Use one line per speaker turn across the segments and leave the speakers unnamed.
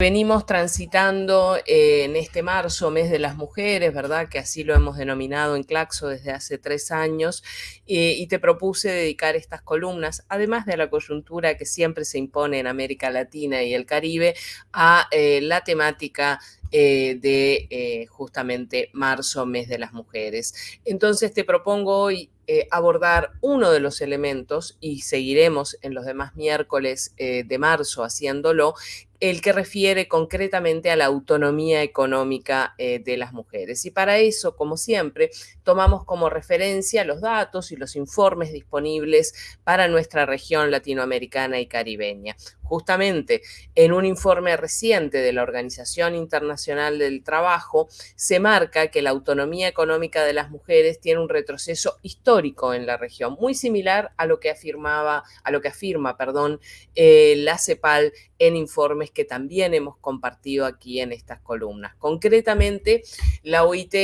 Venimos transitando eh, en este marzo, mes de las mujeres, ¿verdad? Que así lo hemos denominado en Claxo desde hace tres años, eh, y te propuse dedicar estas columnas, además de la coyuntura que siempre se impone en América Latina y el Caribe, a eh, la temática de justamente marzo, mes de las mujeres. Entonces te propongo hoy abordar uno de los elementos y seguiremos en los demás miércoles de marzo haciéndolo, el que refiere concretamente a la autonomía económica eh, de las mujeres. Y para eso, como siempre, tomamos como referencia los datos y los informes disponibles para nuestra región latinoamericana y caribeña. Justamente en un informe reciente de la Organización Internacional del Trabajo se marca que la autonomía económica de las mujeres tiene un retroceso histórico en la región, muy similar a lo que afirmaba, a lo que afirma, perdón, eh, la CEPAL en informes que también hemos compartido aquí en estas columnas. Concretamente, la OIT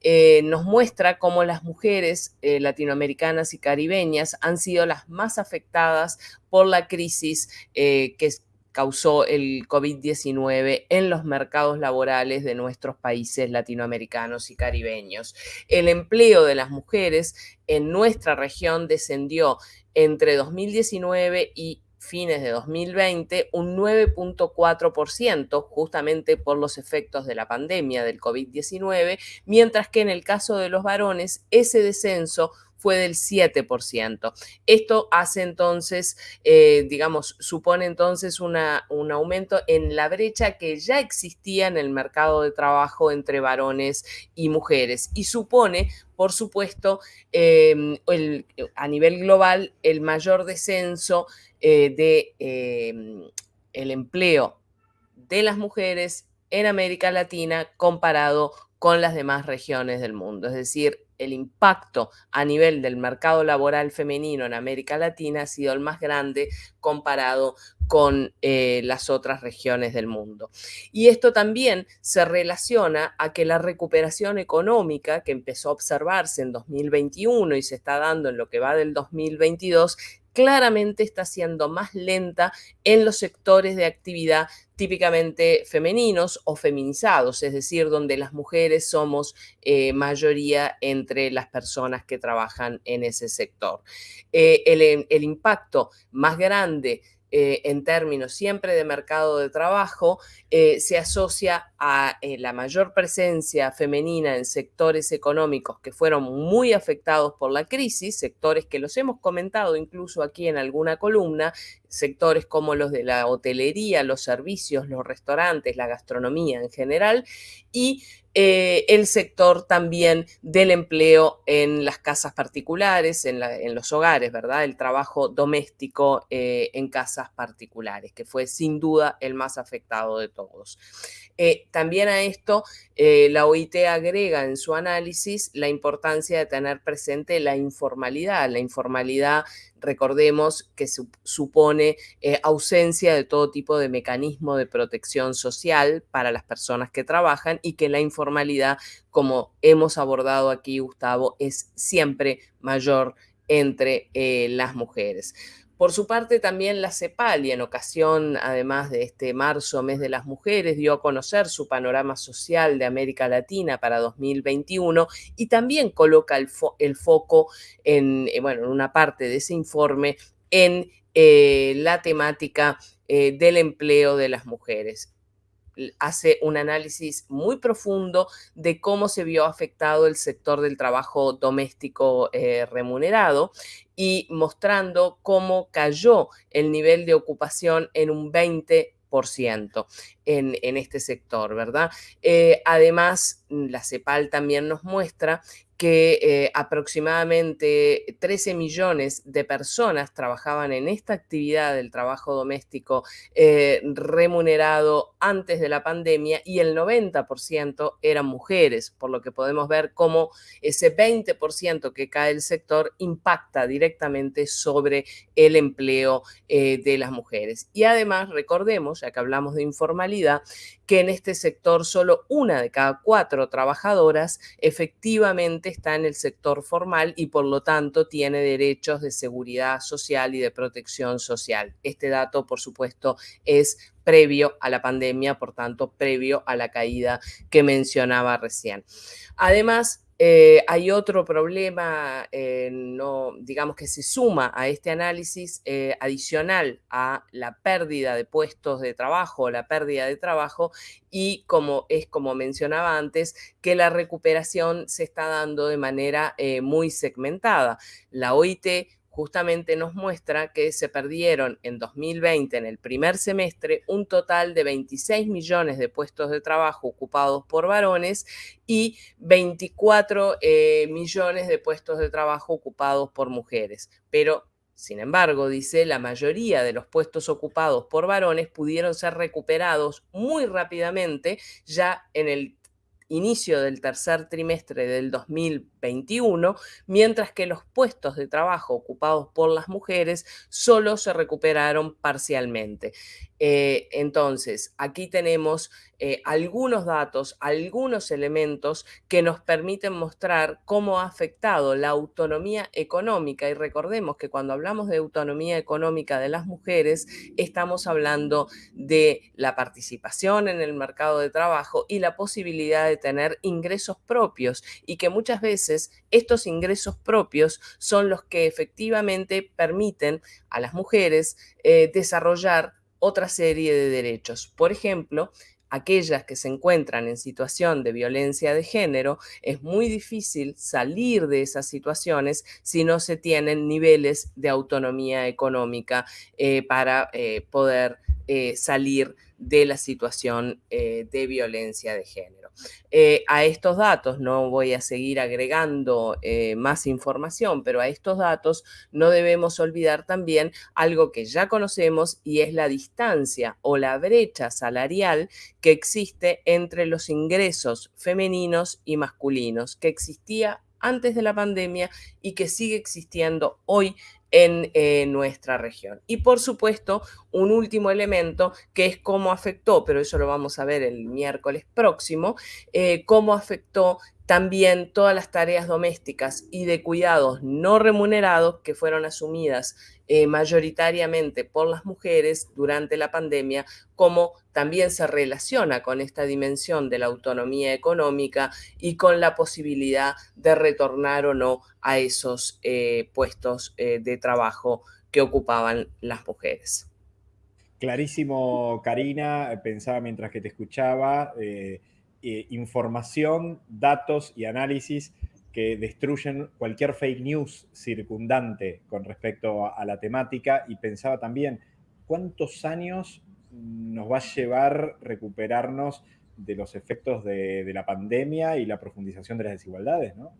eh, nos muestra cómo las mujeres eh, latinoamericanas y caribeñas han sido las más afectadas por la crisis eh, que causó el COVID-19 en los mercados laborales de nuestros países latinoamericanos y caribeños. El empleo de las mujeres en nuestra región descendió entre 2019 y fines de 2020 un 9.4% justamente por los efectos de la pandemia del COVID-19, mientras que en el caso de los varones ese descenso fue del 7%. Esto hace entonces, eh, digamos, supone entonces un aumento en la brecha que ya existía en el mercado de trabajo entre varones y mujeres y supone, por supuesto, em, a nivel global el mayor descenso eh, de em, empleo de las mujeres en América Latina comparado con las demás regiones del mundo. Es decir, el impacto a nivel del mercado laboral femenino en América Latina ha sido el más grande comparado con eh, las otras regiones del mundo. Y esto también se relaciona a que la recuperación económica que empezó a observarse en 2021 y se está dando en lo que va del 2022 claramente está siendo más lenta en los sectores de actividad típicamente femeninos o feminizados, es decir, donde las mujeres somos eh, mayoría entre las personas que trabajan en ese sector. Eh, el, el impacto más grande eh, en términos siempre de mercado de trabajo, eh, se asocia a eh, la mayor presencia femenina en sectores económicos que fueron muy afectados por la crisis, sectores que los hemos comentado incluso aquí en alguna columna, sectores como los de la hotelería, los servicios, los restaurantes, la gastronomía en general, y eh, el sector también del empleo en las casas particulares, en, los hogares, ¿verdad? El trabajo doméstico eh, en casas particulares, que fue sin duda el más afectado de todos. Eh, también a esto, la OIT agrega en su análisis la importancia de tener presente la informalidad. La informalidad recordemos que supone eh, ausencia de todo tipo de mecanismo de protección social para las personas que trabajan y que la informalidad, como hemos abordado aquí, Gustavo, es siempre mayor entre eh, las mujeres. Por su parte, también la CEPAL, y en ocasión, además de este marzo, mes de las mujeres, dio a conocer su panorama social de América Latina para 2021 y también coloca el, foco en, eh, bueno, en una parte de ese informe en eh, la temática eh, del empleo de las mujeres. Hace un análisis muy profundo de cómo se vio afectado el sector del trabajo doméstico remunerado y mostrando cómo cayó el nivel de ocupación en un 20% en, este sector, ¿verdad? Eh, además, la CEPAL también nos muestra que eh, aproximadamente 13 millones de personas trabajaban en esta actividad del trabajo doméstico eh, remunerado antes de la pandemia y el 90% eran mujeres, por lo que podemos ver cómo ese 20% que cae el sector impacta directamente sobre el empleo de las mujeres. Y además, recordemos, ya que hablamos de informalidad, que en este sector solo una de cada cuatro trabajadoras efectivamente está en el sector formal y por lo tanto tiene derechos de seguridad social y de protección social. Este dato, por supuesto, es previo a la pandemia, por tanto, previo a la caída que mencionaba recién. Además, eh, hay otro problema, eh, no, digamos que se suma a este análisis eh, adicional a la pérdida de puestos de trabajo, la pérdida de trabajo, y como es como mencionaba antes, que la recuperación se está dando de manera muy segmentada. La OIT justamente nos muestra que se perdieron en 2020, en el primer semestre, un total de 26 millones de puestos de trabajo ocupados por varones y 24 eh, millones de puestos de trabajo ocupados por mujeres. Pero sin embargo, dice, la mayoría de los puestos ocupados por varones pudieron ser recuperados muy rápidamente ya en el inicio del tercer trimestre del 2021, mientras que los puestos de trabajo ocupados por las mujeres solo se recuperaron parcialmente. Eh, entonces, aquí tenemos eh, algunos datos, algunos elementos que nos permiten mostrar cómo ha afectado la autonomía económica. Y recordemos que cuando hablamos de autonomía económica de las mujeres, estamos hablando de la participación en el mercado de trabajo y la posibilidad de tener ingresos propios y que muchas veces estos ingresos propios son los que efectivamente permiten a las mujeres eh, desarrollar otra serie de derechos. Por ejemplo, aquellas que se encuentran en situación de violencia de género, es muy difícil salir de esas situaciones si no se tienen niveles de autonomía económica eh, para eh, poder eh, salir de la situación de violencia de género. Eh, a estos datos, no voy a seguir agregando eh, más información, pero a estos datos no debemos olvidar también algo que ya conocemos y es la distancia o la brecha salarial que existe entre los ingresos femeninos y masculinos, que existía antes de la pandemia y que sigue existiendo hoy en eh, nuestra región. Y por supuesto, un último elemento que es cómo afectó, pero eso lo vamos a ver el miércoles próximo, eh, cómo afectó también todas las tareas domésticas y de cuidados no remunerados que fueron asumidas eh, mayoritariamente por las mujeres durante la pandemia, como también se relaciona con esta dimensión de la autonomía económica y con la posibilidad de retornar o no a esos eh, puestos eh, de trabajo que ocupaban las mujeres.
Clarísimo, Karina, pensaba mientras que te escuchaba. Información, datos y análisis que destruyen cualquier fake news circundante con respecto a, la temática y pensaba también cuántos años nos va a llevar recuperarnos de los efectos de, la pandemia y la profundización de las desigualdades, ¿no?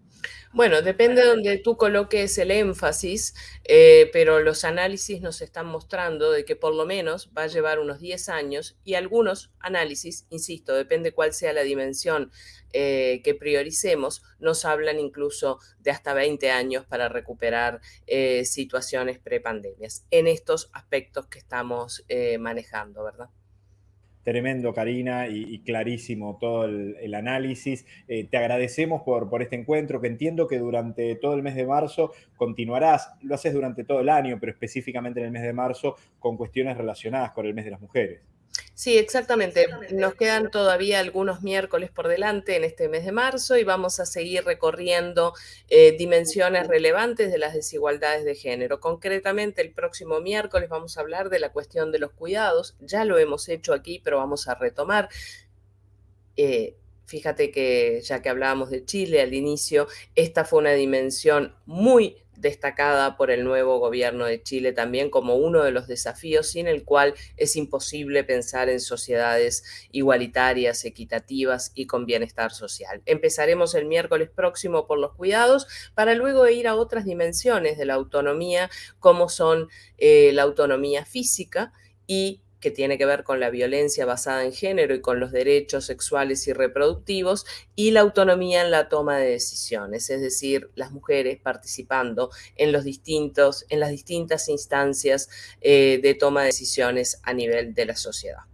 Bueno, depende de donde tú coloques el énfasis, eh, pero los análisis nos están mostrando de que por lo menos va a llevar unos 10 años y algunos análisis, insisto, depende cuál sea la dimensión eh, que prioricemos, nos hablan incluso de hasta 20 años para recuperar eh, situaciones prepandemias en estos aspectos que estamos manejando, ¿verdad?
Tremendo, Karina, y, clarísimo todo el, análisis. Eh, te agradecemos por, por este encuentro, que entiendo que durante todo el mes de marzo continuarás, lo haces durante todo el año, pero específicamente en el mes de marzo, con cuestiones relacionadas con el mes de las mujeres.
Sí, exactamente. Nos quedan todavía algunos miércoles por delante en este mes de marzo y vamos a seguir recorriendo eh, dimensiones relevantes de las desigualdades de género. Concretamente, el próximo miércoles vamos a hablar de la cuestión de los cuidados. Ya lo hemos hecho aquí, pero vamos a retomar. Eh, fíjate que ya que hablábamos de Chile al inicio, esta fue una dimensión muy destacada por el nuevo gobierno de Chile también como uno de los desafíos sin el cual es imposible pensar en sociedades igualitarias, equitativas y con bienestar social. Empezaremos el miércoles próximo por los cuidados para luego ir a otras dimensiones de la autonomía como son eh, la autonomía física y que tiene que ver con la violencia basada en género y con los derechos sexuales y reproductivos, y la autonomía en la toma de decisiones, es decir, las mujeres participando en, los distintos, en las distintas instancias eh, de toma de decisiones a nivel de la sociedad.